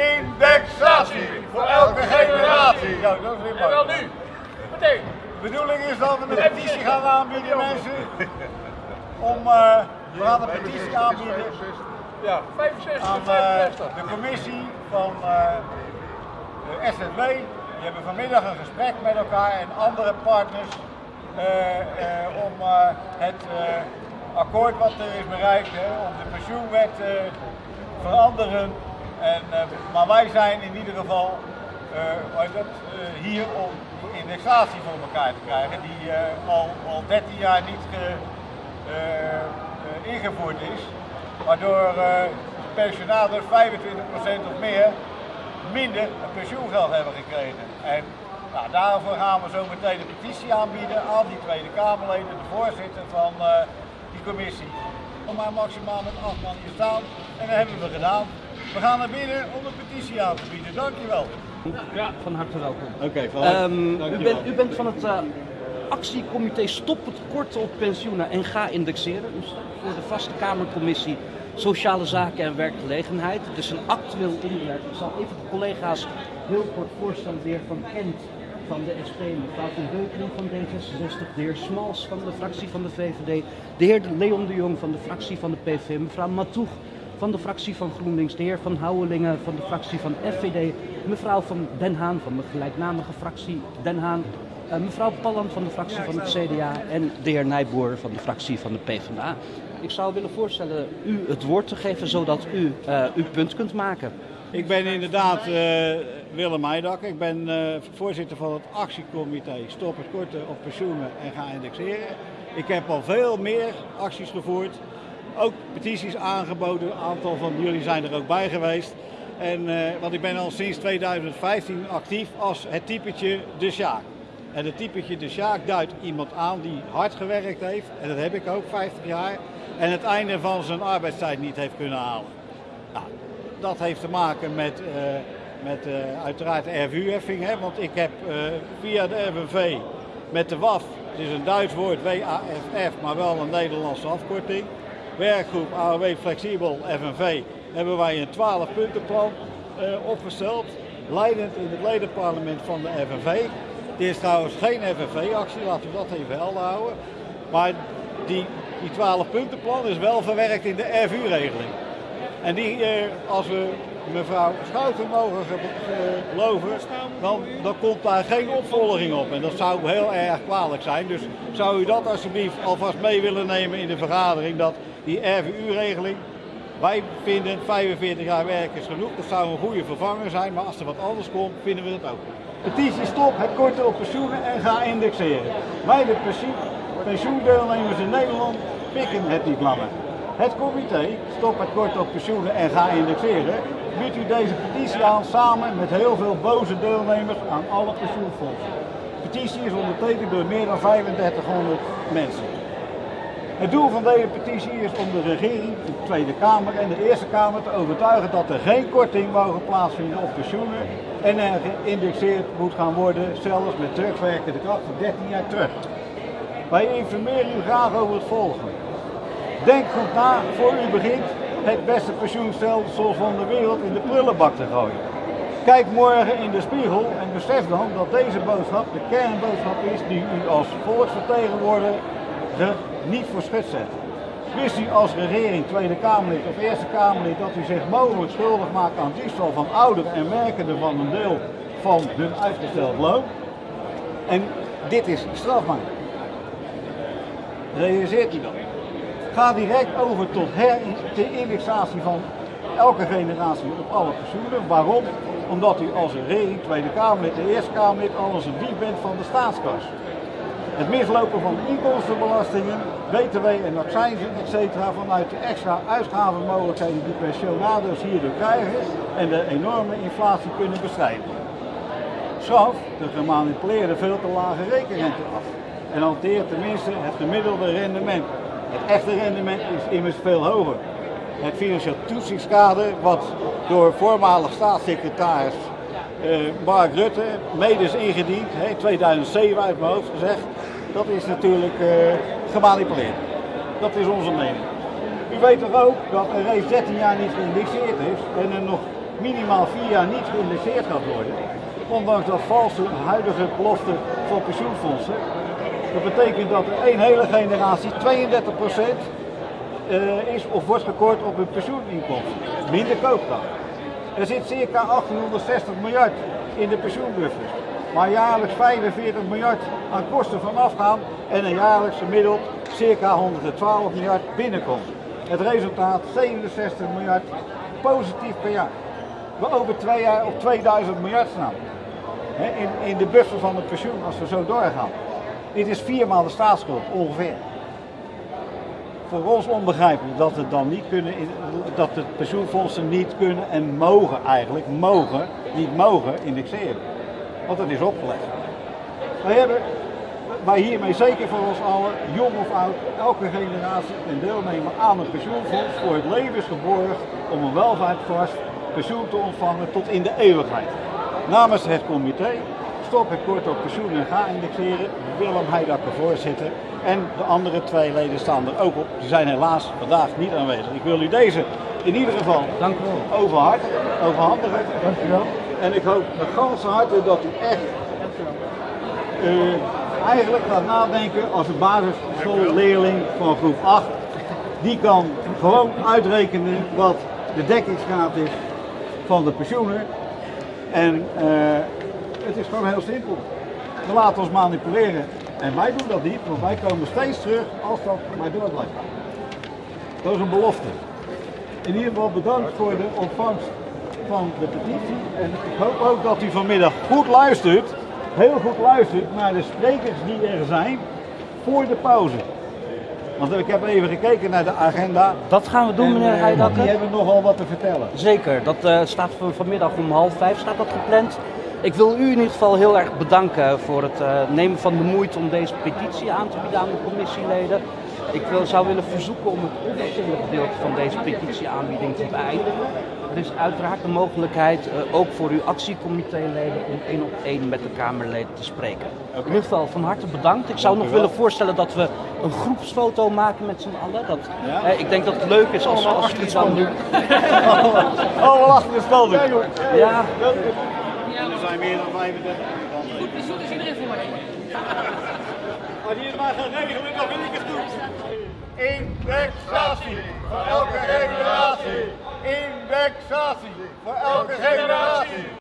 Indexatie voor elke generatie. Zo, dat is weer En wel nu. Meteen. De bedoeling is dat we een petitie gaan aanbieden, mensen. Om, eh, we gaan een petitie aanbieden Ja, 65 aan 65. de commissie van eh, de SNW. Die hebben vanmiddag een gesprek met elkaar en andere partners eh, eh, om eh, het eh, akkoord wat er is bereikt, hè, om de pensioenwet te veranderen. En, eh, maar wij zijn in ieder geval eh, eh, hier om indexatie voor elkaar te krijgen, die al, al 13 jaar niet ge- ingevoerd is. Waardoor pensionados 25% of meer minder pensioengeld hebben gekregen. En nou, daarvoor gaan we zo meteen een petitie aanbieden aan die Tweede Kamerleden, de voorzitter van die commissie. Om maar maximaal met acht man hier staan. En dat hebben we gedaan. We gaan naar binnen om een petitie aan te bieden. Dankjewel. Ja, van harte welkom. Oké, Ehm, u, bent, u bent van het eh, actiecomité Stop het korten op pensioenen en ga indexeren. U staat voor de vaste Kamercommissie Sociale Zaken en Werkgelegenheid. Het is een actueel onderwerp. Ik zal even de collega's heel kort voorstellen. De heer Van Kent van de SP, mevrouw Van Beukelen van D66, de heer Smals van de fractie van de VVD, de heer Leon de Jong van de fractie van de PV, mevrouw Matoeg van de fractie van GroenLinks, de heer Van Houwelingen van de fractie van FVD, mevrouw van Den Haan van de gelijknamige fractie Den Haan, eh, mevrouw Palland van de fractie van het CDA en de heer Nijboer van de fractie van de PvdA. Ik zou willen voorstellen u het woord te geven zodat u eh, uw punt kunt maken. Ik ben inderdaad eh, Willem Heidak. Ik ben voorzitter van het actiecomité Stop het korten op pensioenen en ga indexeren. Ik heb al veel meer acties gevoerd. Ook petities aangeboden. Een aantal van jullie zijn er ook bij geweest. En, eh, want ik ben al sinds 2015 actief als het typetje De Sjaak. En het typetje De Sjaak duidt iemand aan die hard gewerkt heeft. En dat heb ik ook 50 jaar. En het einde van zijn arbeidstijd niet heeft kunnen halen. Nou, dat heeft te maken met, eh, met eh, uiteraard de RVU-heffing. Want ik heb via de FNV met de WAF, het is een Duits woord, WAFF, maar wel een Nederlandse afkorting. Werkgroep AOW Flexibel FNV hebben wij een 12-puntenplan eh, opgesteld. Leidend in het ledenparlement van de FNV. Dit is trouwens geen FNV-actie, laten we dat even helder houden. Maar die, die 12-puntenplan is wel verwerkt in de RVU-regeling. En die, eh, als we mevrouw Schouten mogen ge- geloven, dan, dan komt daar geen opvolging op. En dat zou heel erg kwalijk zijn. Dus zou u dat alsjeblieft alvast mee willen nemen in de vergadering, dat die RVU-regeling, wij vinden 45 jaar werk is genoeg, dat zou een goede vervanger zijn, maar als er wat anders komt, vinden we het ook. Petitie stop het korten op pensioenen en ga indexeren. Wij de pensioen, pensioendeelnemers in Nederland pikken het niet langer. Het comité Stop het korten op pensioenen en ga indexeren biedt u deze petitie aan samen met heel veel boze deelnemers aan alle pensioenfondsen. De petitie is ondertekend door meer dan 3500 mensen. Het doel van deze petitie is om de regering, de Tweede Kamer en de Eerste Kamer te overtuigen dat er geen korting mogen plaatsvinden op pensioenen en er geïndexeerd moet gaan worden, zelfs met terugwerkende kracht van 13 jaar terug. Wij informeren u graag over het volgende. Denk goed na voor u begint het beste pensioenstelsel van de wereld in de prullenbak te gooien. Kijk morgen in de spiegel en besef dan dat deze boodschap de kernboodschap is die u als volksvertegenwoordiger niet voor schut zet. Wist u als regering, Tweede Kamerlid of Eerste Kamerlid dat u zich mogelijk schuldig maakt aan diefstal van ouderen en merkenden van een deel van hun uitgesteld loon? En dit is strafbaar. Realiseert u dat? Ga direct over tot herindexatie van elke generatie op alle pensioenen. Waarom? Omdat u als regering, Tweede Kamerlid, de Eerste Kamerlid, alles een dief bent van de staatskas. Het mislopen van inkomstenbelastingen, btw en accijnzen, etc. vanuit de extra uitgavenmogelijkheden die pensionado's hierdoor krijgen en de enorme inflatie kunnen bestrijden. Schaf de gemanipuleerde veel te lage rekenrente af en hanteer tenminste het gemiddelde rendement. Het echte rendement is immers veel hoger. Het financieel toetsingskader, wat door voormalig staatssecretaris eh, Mark Rutte mede is ingediend, in 2007 uit mijn hoofd gezegd, dat is natuurlijk eh, gemanipuleerd. Dat is onze mening. U weet toch ook dat er reeds 13 jaar niet geïndexeerd is en er nog minimaal vier jaar niet geïndexeerd gaat worden, ondanks dat valse huidige belofte van pensioenfondsen. Dat betekent dat er één hele generatie 32% eh, is of wordt gekort op hun pensioeninkomsten. Minder koopkracht. Er zit circa 1860 miljard in de pensioenbuffers, waar jaarlijks 45 miljard aan kosten vanaf gaan en een jaarlijks gemiddeld circa 112 miljard binnenkomt. Het resultaat 67 miljard positief per jaar. We over twee jaar op 2000 miljard staan. Hè, in, in de buffer van het pensioen als we zo doorgaan. Dit is viermaal de staatsschuld ongeveer. Voor ons onbegrijpelijk dat het dan niet kunnen, dat de pensioenfondsen niet kunnen en mogen eigenlijk, mogen, niet mogen indexeren. Want dat is opgelegd. Wij hebben, wij hiermee zeker voor ons allen, jong of oud, elke generatie een deelnemer aan een pensioenfonds voor het levensgeborgd om een welvaartvast pensioen te ontvangen tot in de eeuwigheid. Namens het comité stop het kort op pensioen en ga indexeren. Willem Heidakker voorzitter. En de andere twee leden staan er ook op. Die zijn helaas vandaag niet aanwezig. Ik wil u deze in ieder geval Dank u wel. overhandigen. Dank u wel. En ik hoop met ganse harte dat u echt eh, eigenlijk gaat nadenken als een basisschoolleerling van groep 8. Die kan gewoon uitrekenen wat de dekkingsgraad is van de pensioenen. En eh, het is gewoon heel simpel. We laten ons manipuleren. En wij doen dat niet, want wij komen steeds terug als dat maar door blijft. Dat is een belofte. In ieder geval bedankt voor de ontvangst van de petitie. En ik hoop ook dat u vanmiddag goed luistert, heel goed luistert naar de sprekers die er zijn voor de pauze. Want ik heb even gekeken naar de agenda. Dat gaan we doen, En, meneer eh, Heidakker. Die hebben nogal wat te vertellen. Zeker, dat eh, staat van, vanmiddag om half vijf staat dat gepland. Ik wil u in ieder geval heel erg bedanken voor het eh, nemen van de moeite om deze petitie aan te bieden aan de commissieleden. Ik wil, zou willen verzoeken om het officiële gedeelte van deze petitieaanbieding te beëindigen. Er is uiteraard de mogelijkheid, eh, ook voor uw actiecomitéleden, om één op één met de Kamerleden te spreken. In ieder geval van harte bedankt. Ik zou Dank nog willen voorstellen dat we een groepsfoto maken met z'n allen. Dat, Ja? eh, ik denk dat het leuk is als, Allemaal als jullie dan nu... Allemaal achter de stal. Ja, Er zijn meer dan 35. Goed is iedereen voor. Als je het maar gaat regelen, dan vind ik het goed. Indexatie. Voor elke generatie. in sausage for Alcatraz.